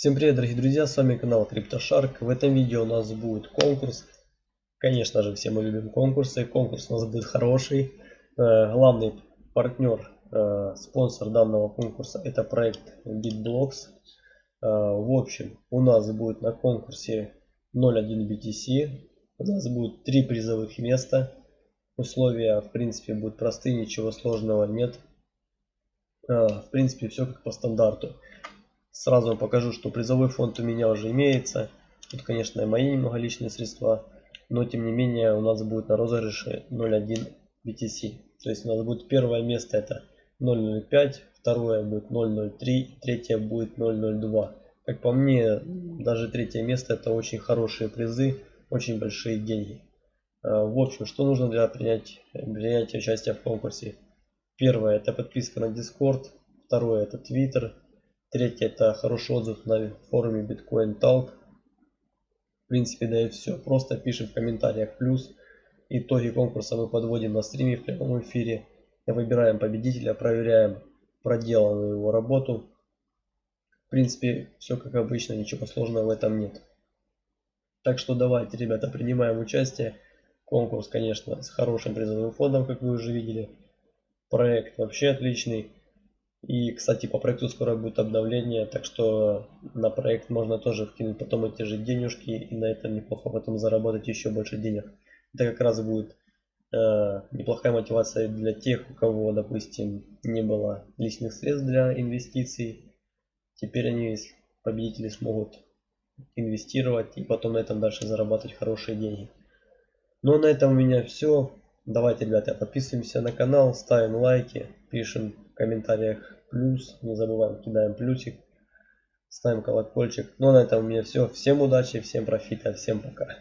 Всем привет, дорогие друзья, с вами канал CryptoShark. В этом видео у нас будет конкурс. Конечно же, все мы любим конкурсы. Конкурс у нас будет хороший. Э, главный партнер, э, спонсор данного конкурса это проект BitBlocks. Э, в общем, у нас будет на конкурсе 0.1 BTC. У нас будет три призовых места. Условия, в принципе, будут простые, ничего сложного нет. В принципе, все как по стандарту. Сразу вам покажу, что призовой фонд у меня уже имеется. Тут, конечно, мои немного личные средства. Но, тем не менее, у нас будет на розыгрыше 0.1 BTC. То есть у нас будет первое место это 0.05, второе будет 0.03, третье будет 0.02. Как по мне, даже третье место это очень хорошие призы, очень большие деньги. А, в общем, что нужно для принятия, принятия участия в конкурсе? Первое это подписка на Discord, второе это Twitter, Третье это хороший отзыв на форуме Bitcoin Talk. В принципе, да и все. Просто пишем в комментариях плюс. Итоги конкурса мы подводим на стриме в прямом эфире. Выбираем победителя, проверяем проделанную его работу. В принципе, все как обычно, ничего сложного в этом нет. Так что давайте, ребята, принимаем участие. Конкурс, конечно, с хорошим призовым фондом, как вы уже видели. Проект вообще отличный. И, кстати, по проекту скоро будет обновление, так что на проект можно тоже вкинуть потом эти же денежки и на этом неплохо потом заработать еще больше денег. Это как раз будет э, неплохая мотивация для тех, у кого, допустим, не было лишних средств для инвестиций. Теперь они, победители, смогут инвестировать и потом на этом дальше зарабатывать хорошие деньги. Ну а на этом у меня все. Давайте, ребята, подписываемся на канал, ставим лайки, пишем комментариях плюс. Не забываем, кидаем плюсик. Ставим колокольчик. Ну, на этом у меня все. Всем удачи, всем профита, всем пока.